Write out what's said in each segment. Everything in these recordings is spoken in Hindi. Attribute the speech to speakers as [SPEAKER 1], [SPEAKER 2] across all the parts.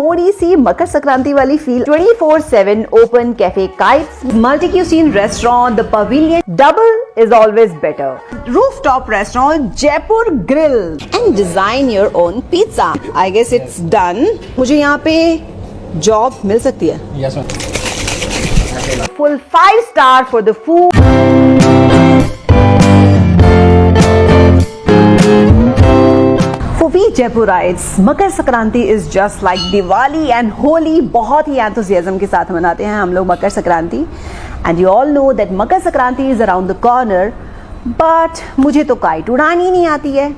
[SPEAKER 1] थोड़ी सी मकर संक्रांति वाली feel 24/7 open cafe kite multi cuisine restaurant the pavilion double is always better roof top restaurant Jaipur grill and design your own pizza I guess it's done मुझे यहाँ पे जॉब मिल सकती है? Full five star for the food Jaipurites, Makar Sankranti is just like Diwali and Holi बहुत ही एंथुजियाज्म के साथ मनाते हैं हम लोग Makar Sankranti. And you all know that Makar Sankranti is around the corner but मुझे तो काइट उड़ानी नहीं आती है.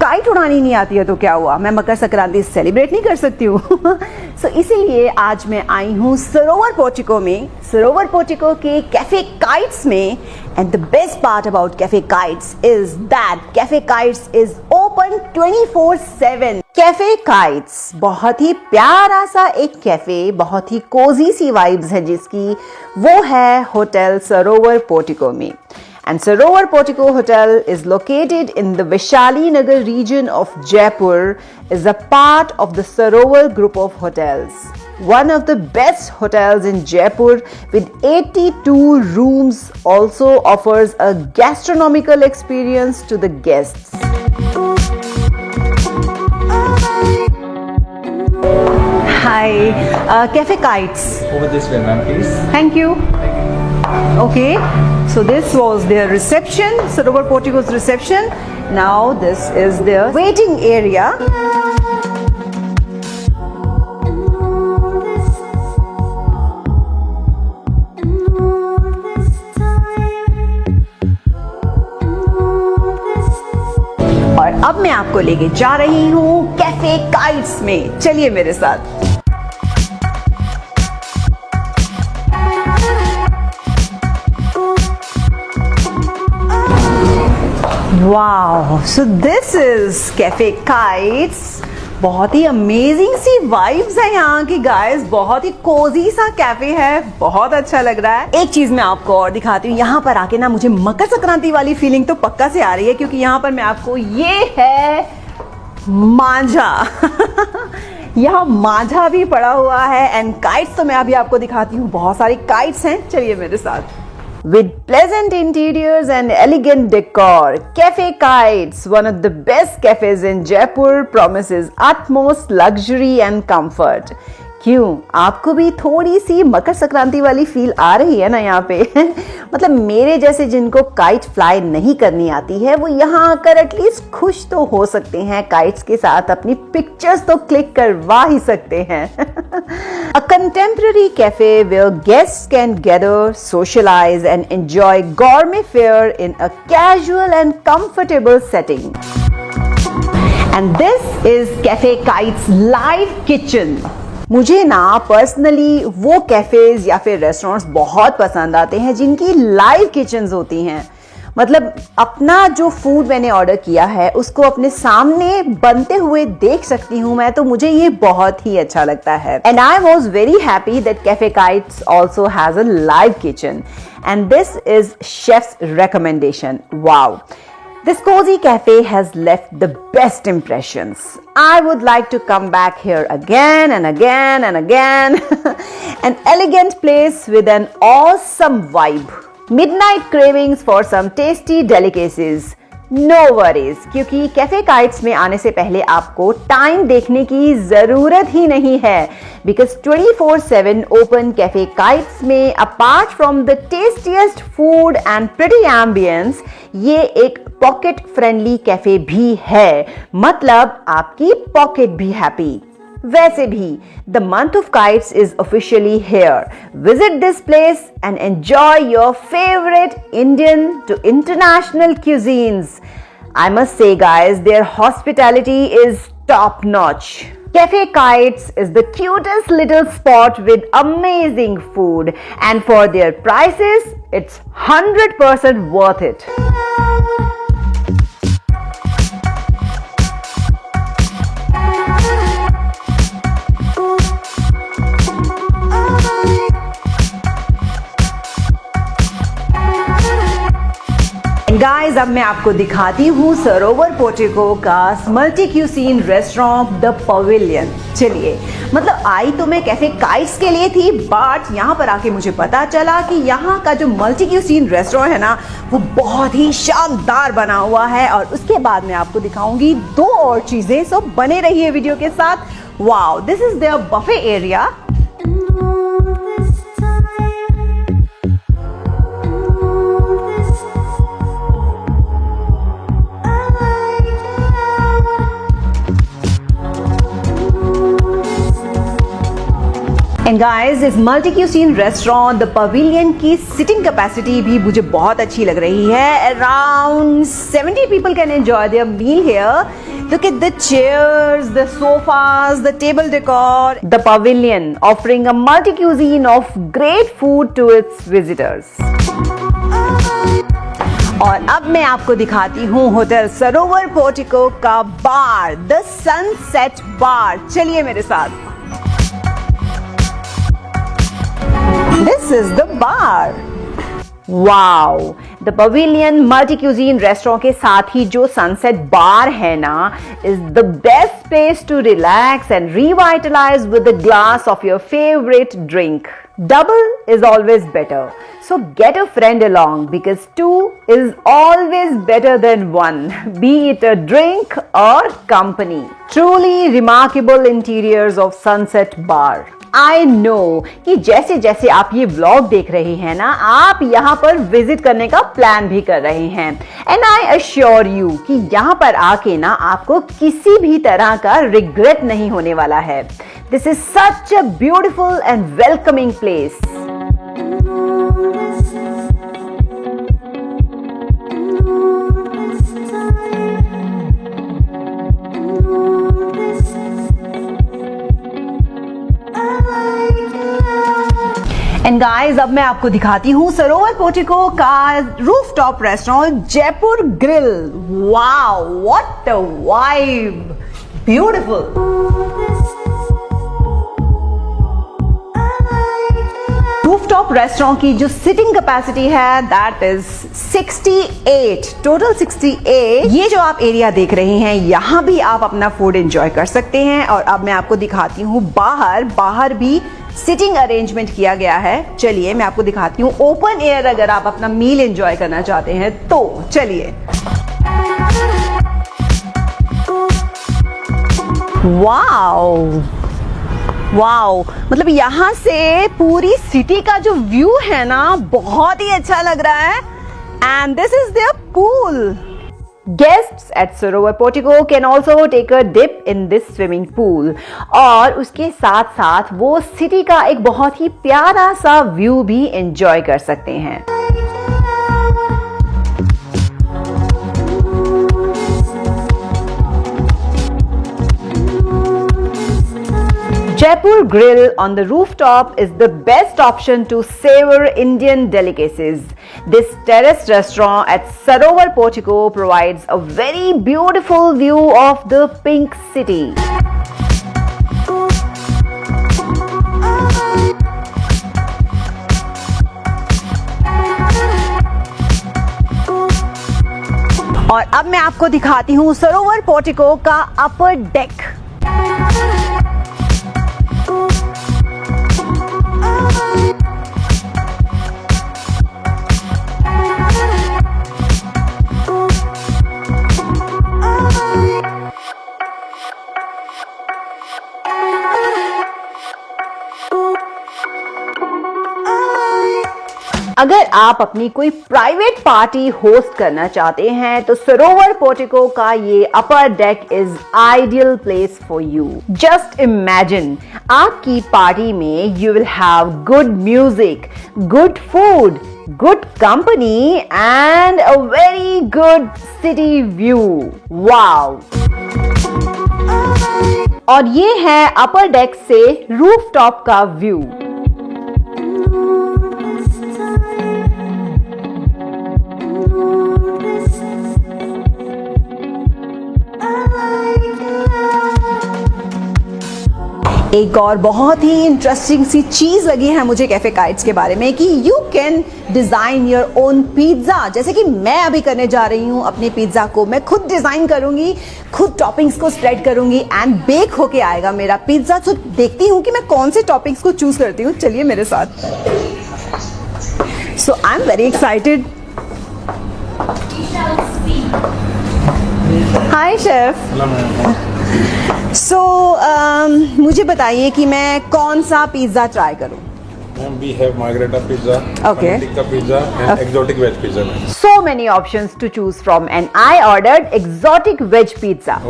[SPEAKER 1] काइट उड़ानी नहीं आती है तो क्या हुआ? मैं मकर संक्रांति सेलिब्रेट नहीं कर सकती हूँ. सो so, इसीलिए आज मैं आई हूँ सरोवर पोर्टिको में. सरोवर पोर्टिको के कैफ़े काइट्स में. And the best part about cafe kites is that cafe kites is open 24/7 cafe kites बहुत ही प्यारा सा एक कैफे बहुत ही कोजी सी वाइब्स है जिसकी वो है होटल सरोवर पोर्टिको में And Sarovar Portico Hotel is located in the Vishali Nagar region of Jaipur is a part of the Sarovar group of hotels. One of the best hotels in Jaipur with 82 rooms also offers a gastronomical experience to the guests. Hi, uh, Cafe Kites.
[SPEAKER 2] Over this way, ma'am, please.
[SPEAKER 1] Thank you. Okay, so this was their reception, Sarovar Portico's reception. Now this is their waiting area. और अब मैं आपको लेके जा रही हूँ कैफ़े काइट्स में चलिए मेरे साथ wow so this is cafe kites बहुत ही अमेजिंग सी वाइब्स है यहाँ की गाइस बहुत ही कोजी सा कैफ़े है. बहुत अच्छा लग रहा है. एक चीज़ मैं आपको और दिखाती हूँ. यहाँ पर आके ना मुझे मकर संक्रांति वाली फीलिंग तो पक्का से आ रही है, क्योंकि यहाँ पर मैं आपको ये है मांझा. यहाँ मांझा भी पड़ा हुआ है एंड काइट्स तो मैं अभी आपको दिखाती हूँ. बहुत सारी काइट्स हैं. चलिए मेरे साथ. With pleasant interiors and elegant decor, Cafe Kites, one of the best cafes in Jaipur, promises utmost luxury and comfort. क्यों? आपको भी थोड़ी सी मकर संक्रांति वाली फील आ रही है ना यहाँ पे? मतलब मेरे जैसे जिनको काइट फ्लाई नहीं करनी आती है, वो यहाँ आकर एटलीस्ट खुश तो हो सकते हैं काइट्स के साथ अपनी पिक्चर्स तो क्लिक करवा ही सकते हैं। A contemporary cafe where guests can gather socialize and enjoy gourmet fare in a casual and comfortable setting and this is cafe kites live kitchen मुझे ना पर्सनली वो कैफेज या फिर रेस्टोरेंट्स बहुत पसंद आते हैं, जिनकी लाइव किचन्स होती हैं। मतलब अपना जो फ़ूड मैंने ऑर्डर किया है, उसको अपने सामने बनते हुए देख सकती हूँ मैं तो मुझे ये बहुत ही अच्छा लगता है। And I was very happy that cafe kites also has a live kitchen and this is chef's recommendation wow This cozy cafe has left the best impressions. I would like to come back here again and again and again. an elegant place with an awesome vibe. Midnight cravings for some tasty delicacies. No no worries क्योंकि कैफ़े काइट्स में आने से पहले आपको टाइम देखने की ज़रूरत ही नहीं है। बिकॉज़ 24/7 ओपन कैफ़े काइट्स में apart from the tastiest food and pretty ambience ये एक पॉकेट फ्रेंडली कैफ़े भी है। मतलब आपकी पॉकेट भी हैप्पी वैसे भी the month of kites is officially here visit this place and enjoy your favourite Indian to international cuisines I must say, guys, their hospitality is top notch. Cafe Kites is the cutest little spot with amazing food, and for their prices, it's 100% worth it. Guys अब मैं आपको दिखाती हूँ सरोवर पोटिको का multi cuisine restaurant the pavilion चलिए मतलब आई तो मैं कैफ़े काइट्स के लिए थी बट यहाँ पर आके मुझे पता चला कि यहाँ का जो मल्टी क्यूसीन रेस्टोरेंट है ना, वो बहुत ही शानदार बना हुआ है। और उसके बाद मैं आपको दिखाऊँगी दो और चीज़ें सो बने रहिए वीडियो के साथ। Wow this is their buffet area and guys इस multi cuisine restaurant the pavilion की सिटिंग कैपेसिटी भी मुझे बहुत अच्छी लग रही है। Around 70 people can enjoy their meal here look at the chairs the sofas the table decor the pavilion offering a multi cuisine of great food to its visitors और अब मैं आपको दिखाती हूँ होटल सरोवर पोर्टिको का बार द सनसेट बार। चलिए मेरे साथ। This is the bar. Wow! The Pavilion Multi Cuisine Restaurant के साथ ही जो Sunset Bar है ना is the best place to relax and revitalize with a glass of your favorite drink. Double is always better. So get a friend along because two is always better than one, be it a drink or company. Truly remarkable interiors of Sunset Bar. I know कि जैसे जैसे आप ये ब्लॉग देख रहे हैं ना, आप यहाँ पर विज़िट करने का प्लान भी कर रहे हैं। एंड आई अश्योर यू कि यहाँ पर आके ना आपको किसी भी तरह का रिग्रेट नहीं होने वाला है। This is such a beautiful and welcoming place and guys अब मैं आपको दिखाती हूँ सरोवर पोटिको का roof top restaurant Jaipur grill wow what a vibe beautiful rooftop restaurant की जो सिटिंग कैपेसिटी है दैट इज़ 68 टोटल 68 ये जो आप एरिया देख रहे हैं, यहाँ भी आप अपना फ़ूड एंजॉय कर सकते हैं। और अब मैं आपको दिखाती हूँ बाहर। बाहर भी सिटिंग अरेंजमेंट किया गया है। चलिए, मैं आपको दिखाती हूँ। ओपन एयर अगर आप अपना मील एंजॉय करना चाहते हैं तो चलिए। वाओ वाओ मतलब यहाँ से पूरी सिटी का जो व्यू है ना, बहुत ही अच्छा लग रहा है। And this is their pool guests at Sarovar portico can also take a dip in this swimming pool और उसके साथ साथ वो सिटी का एक बहुत ही प्यारा सा व्यू भी एंजॉय कर सकते हैं। Jaipur Grill on the rooftop is the best option to savor Indian delicacies. This terrace restaurant at Sarovar Portico provides a very beautiful view of the pink city. और अब मैं आपको दिखाती हूँ सरोवर पोर्टिको का अपर डेक Bye. अगर आप अपनी कोई प्राइवेट पार्टी होस्ट करना चाहते हैं तो सरोवर पोर्टिको का ये upper deck is ideal place for you just imagine आपकी पार्टी में you will have good music good food good company and a very good city view wow और ये है अपर डेक से रूफ टॉप का व्यू एक और बहुत ही इंटरेस्टिंग सी चीज़ लगी है मुझे कैफ़े काइट्स के बारे में कि you can design your own pizza जैसे कि मैं अभी करने जा रही हूँ अपने पिज्जा को, मैं खुद डिज़ाइन करूँगी, खुद टॉपिंग्स को स्प्रेड करूँगी एंड बेक होके आएगा मेरा पिज्जा तो देखती हूँ कि मैं कौन से टॉपिंग्स को चूज़ करती हूँ। चलिए मेरे साथ। So I am very excited hi chef so so, um, मुझे बताइए कि मैं कौन सा पिज्जा ट्राई करूँ? So many option to choose from and I order exotic veg pizza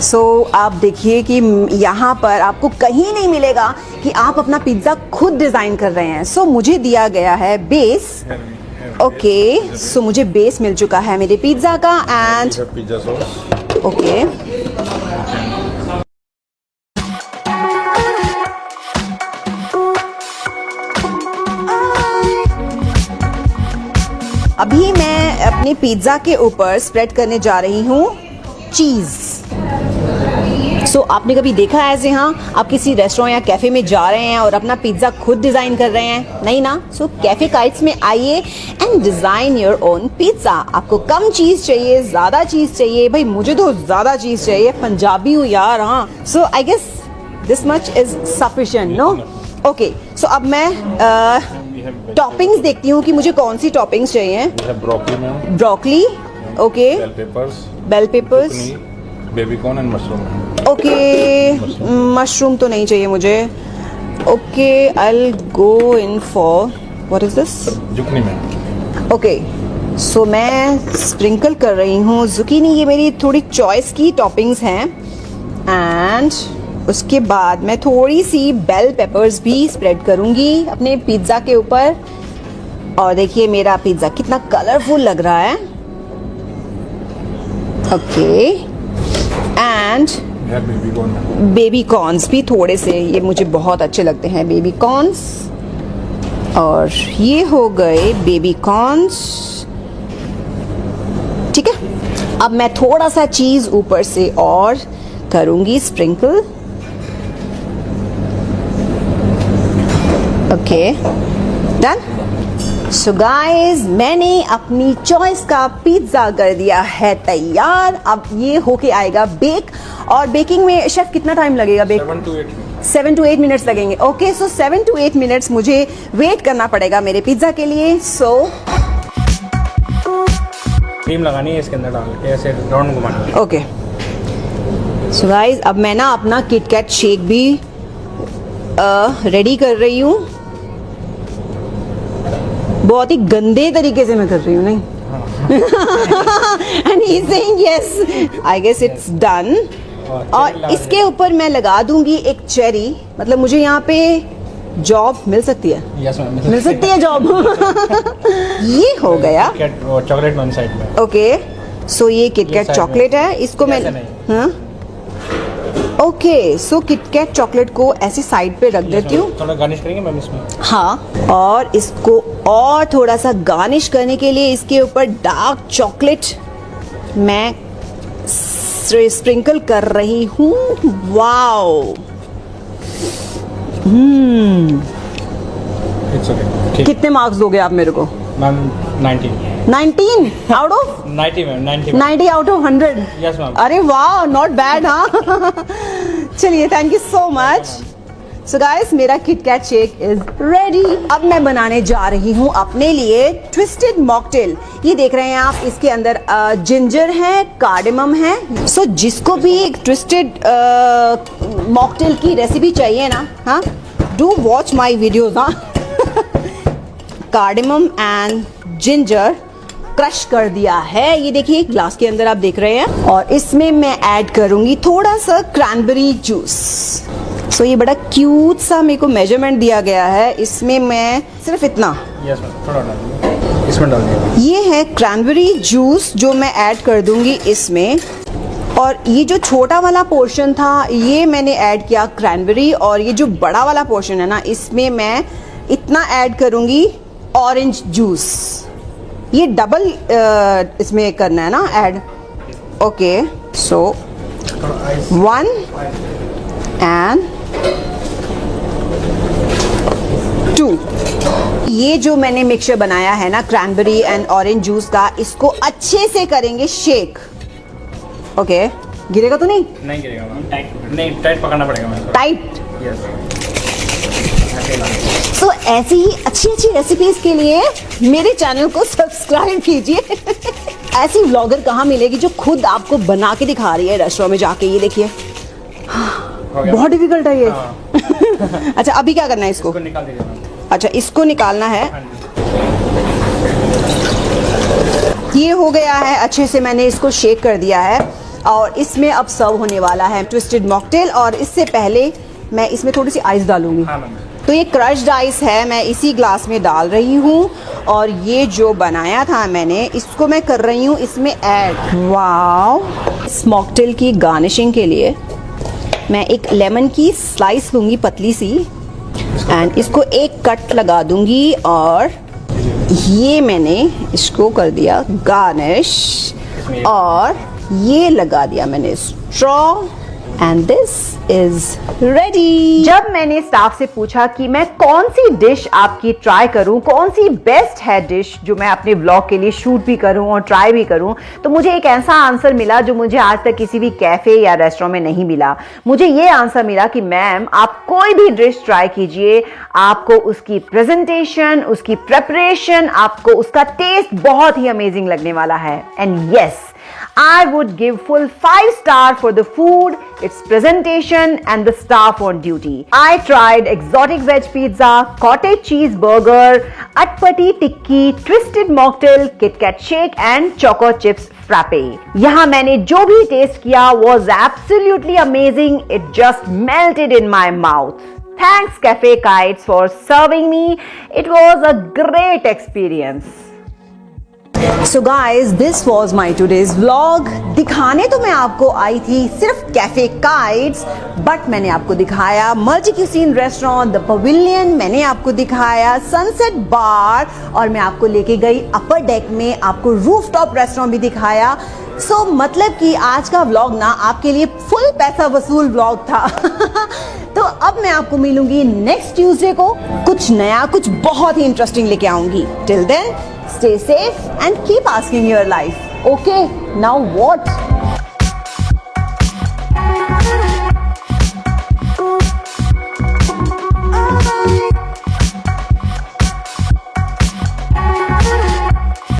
[SPEAKER 1] so आप देखिए कि यहाँ पर आपको कहीं नहीं मिलेगा कि आप अपना पिज्जा खुद डिज़ाइन कर रहे हैं। सो so, मुझे दिया गया है बेस
[SPEAKER 3] yeah.
[SPEAKER 1] ओके सो मुझे बेस मिल चुका है मेरे पिज़्ज़ा का एंड
[SPEAKER 3] पिज़्ज़ा sauce.
[SPEAKER 1] ओके अभी मैं अपने पिज़्ज़ा के ऊपर स्प्रेड करने जा रही हूँ चीज़ सो so, आपने कभी देखा है ऐसे हाँ? आप किसी रेस्टोरेंट या कैफ़े में जा रहे हैं और अपना पिज़्ज़ा खुद डिज़ाइन कर रहे हैं? नहीं ना? सो कैफ़े काइट्स में आइए and design your own pizza आपको कम चीज़ चाहिए ज़्यादा चीज़ चाहिए। भाई मुझे तो ज़्यादा चीज़ चाहिए। पंजाबी हूँ यार हाँ। So I guess this much is sufficient no okay so अब मैं टॉपिंग्स देखती हूँ कि मुझे कौन सी टॉपिंग्स चाहिए।
[SPEAKER 3] Broccoli
[SPEAKER 1] okay
[SPEAKER 3] bell peppers corn, and mushroom.
[SPEAKER 1] Okay mushroom तो नहीं चाहिए मुझे। Okay I go in for what
[SPEAKER 3] is this.
[SPEAKER 1] Okay so मैं स्प्रिंकल कर रही हूँ। जुकीनी ये मेरी थोड़ी चॉइस की टॉपिंग्स हैं। एंड उसके बाद मैं थोड़ी सी बेल पेपर्स भी स्प्रेड करूँगी अपने पिज़्ज़ा के ऊपर। और देखिए मेरा पिज़्ज़ा कितना कलरफुल लग रहा है। Okay
[SPEAKER 3] okay. And baby
[SPEAKER 1] corns भी थोड़े से, ये मुझे बहुत अच्छे लगते हैं बेबी कॉर्न्स और ये हो गए बेबी कॉर्न्स ठीक है? अब मैं थोड़ा सा चीज़ ऊपर से और करूँगी sprinkle okay done so guys मैंने अपनी चॉइस का पिज़्ज़ा कर दिया है तैयार। अब ये होके आएगा बेक और बेकिंग में शेफ कितना टाइम लगेगा bake
[SPEAKER 3] Seven to eight.
[SPEAKER 1] Seven to eight minutes लगेंगे। Okay so seven to eight minutes मुझे वेट करना पड़ेगा मेरे पिज़्ज़ा के लिए। सो so,
[SPEAKER 4] क्रीम लगानी है इसके अंदर डाल के ऐसे राउंड घुमाना।
[SPEAKER 1] ओके सो गाइस अब मैं ना अपना किटकैट शेक भी रेडी कर रही हूँ। बहुत ही गंदे तरीके से मैं कर रही हूँ नहीं? And he saying yes I guess it's done और इसके ऊपर मैं लगा दूँगी एक चेरी। मतलब मुझे यहाँ पे जॉब मिल सकती है।
[SPEAKER 4] यस मैम
[SPEAKER 1] मिल सकती है। जॉब ये हो गया।
[SPEAKER 4] चॉकलेट वन साइड में।
[SPEAKER 1] ओके सो ये किटकैट चॉकलेट है। इसको मैं हाँ? ओके सो किटकैट चॉकलेट को ऐसे साइड पे रख देती हूँ।
[SPEAKER 4] थोड़ा गार्निश करेंगे मैम इसमें?
[SPEAKER 1] हाँ और इसको और थोड़ा सा गार्निश करने के लिए इसके ऊपर डार्क चॉकलेट मैं स्प्रिंकल कर रही हूँ। वाओ।
[SPEAKER 4] ओके ठीक।
[SPEAKER 1] कितने मार्क्स दोगे आप मेरे को?
[SPEAKER 4] Ma'am 90
[SPEAKER 1] 19 out of
[SPEAKER 4] 90 ma'am 90
[SPEAKER 1] 90 out of 100
[SPEAKER 4] yes ma'am
[SPEAKER 1] अरे वाह नॉट बैड हाँ। चलिए thank you so much so guys मेरा किटकैट शेक इज़ रेडी अब मैं बनाने जा रही हूँ अपने लिए ट्विस्टेड मॉकटेल ये देख रहे हैं आप इसके अंदर जिंजर है कार्डेमम है. सो so, जिसको भी एक ट्विस्टेड मॉकटेल की रेसिपी चाहिए ना हाँ? डू वॉच माई वीडियोज़ हाँ? कार्डेमम एंड जिंजर क्रश कर दिया है. ये देखिए ग्लास के अंदर आप देख रहे हैं. और इसमें मैं ऐड करूँगी थोड़ा सा क्रैनबेरी जूस सो so, ये बड़ा क्यूट सा मेरे को मेज़रमेंट दिया गया है। इसमें मैं सिर्फ़ इतना।
[SPEAKER 4] थोड़ा इसमें डाल
[SPEAKER 1] ये है क्रैनबेरी जूस जो मैं ऐड कर दूँगी इसमें। और ये जो छोटा वाला पोर्शन था ये मैंने ऐड किया क्रैनबेरी और ये जो बड़ा वाला पोर्शन है ना इसमें मैं इतना ऐड करूँगी ऑरेंज जूस ये डबल इसमें करना है ना add
[SPEAKER 4] okay so
[SPEAKER 1] one and two. ये जो मैंने मिक्सचर बनाया है ना क्रैनबेरी एंड ऑरेंज जूस का इसको अच्छे से करेंगे शेक ओके गिरेगा तो नहीं?
[SPEAKER 4] नहीं गिरेगा टाइट नहीं टाइट पकड़ना पड़ेगा
[SPEAKER 1] टाइट
[SPEAKER 4] यस
[SPEAKER 1] तो ऐसी ही अच्छी अच्छी रेसिपीज़ के लिए मेरे चैनल को सब्सक्राइब कीजिए। ऐसी व्लॉगर कहाँ मिलेगी जो खुद आपको बना के दिखा रही है रेस्टोरेंट में जाके ये देखिए। बहुत डिफ़िकल्ट है ये।
[SPEAKER 4] हाँ।
[SPEAKER 1] अच्छा अभी क्या करना है इसको?
[SPEAKER 4] इसको निकाल
[SPEAKER 1] अच्छा इसको निकालना है।
[SPEAKER 4] हाँ
[SPEAKER 1] ये हो गया है अच्छे से मैंने इसको शेक कर दिया है और इसमें अब सर्व होने वाला है ट्विस्टेड मॉकटेल और इससे पहले मैं इसमें थोड़ी सी आइस डालूँगी।
[SPEAKER 4] हाँ
[SPEAKER 1] तो ये क्रश्ड आइस है मैं इसी ग्लास में डाल रही हूँ और ये जो बनाया था मैंने इसको मैं कर रही हूँ इसमें ऐड वाव स्मॉकटेल की गार्निशिंग के लिए। मैं एक लेमन की स्लाइस लूँगी पतली सी। एंड इसको एक कट लगा दूँगी और ये मैंने इसको कर दिया गार्निश और ये लगा दिया मैंने straw and this is ready जब मैंने स्टाफ से पूछा कि मैं कौन सी डिश आपकी ट्राई करूँ, कौन सी बेस्ट है डिश जो मैं अपने ब्लॉग के लिए शूट भी करूँ और ट्राई भी करूँ तो मुझे एक ऐसा आंसर मिला जो मुझे आज तक किसी भी कैफ़े या रेस्टोरेंट में नहीं मिला। मुझे ये आंसर मिला कि मैम आप कोई भी डिश ट्राई कीजिए, आपको उसकी प्रेजेंटेशन उसकी प्रेपरेशन आपको उसका टेस्ट बहुत ही अमेजिंग लगने वाला है। And yes I would give full 5 star for the food, its presentation and the staff on duty. I tried exotic veg pizza, cottage cheese burger, atpati tikki, twisted mocktail, Kit Kat shake and choco chips frappe. यहाँ मैंने जो भी टेस्ट किया was absolutely amazing. It just melted in my mouth. Thanks Cafe Kites for serving me. It was a great experience. So guys this was my today's vlog दिखाने तो मैं आपको आई थी सिर्फ़ कैफ़े काइट्स बट मैंने आपको दिखाया multi cuisine restaurant the pavilion मैंने आपको दिखाया सनसेट बार और मैं आपको लेके गई अपर डेक में आपको रूफ टॉप रेस्टोरेंट भी दिखाया। सो so, मतलब कि आज का व्लॉग ना आपके लिए फुल पैसा वसूल व्लॉग था। तो अब मैं आपको मिलूँगी नेक्स्ट ट्यूसडे को कुछ नया कुछ बहुत ही इंटरेस्टिंग लेके आऊँगी। Till then stay safe and keep asking your life. Okay now what